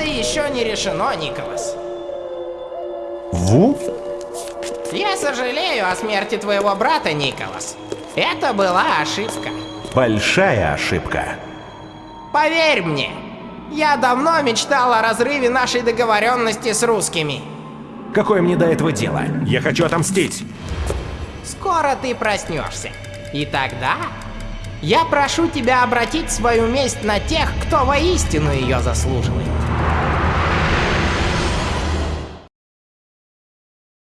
Это еще не решено, Николас. Ву? Я сожалею о смерти твоего брата, Николас. Это была ошибка. Большая ошибка. Поверь мне, я давно мечтал о разрыве нашей договоренности с русскими. Какое мне до этого дело? Я хочу отомстить. Скоро ты проснешься. И тогда я прошу тебя обратить свою месть на тех, кто воистину ее заслуживает.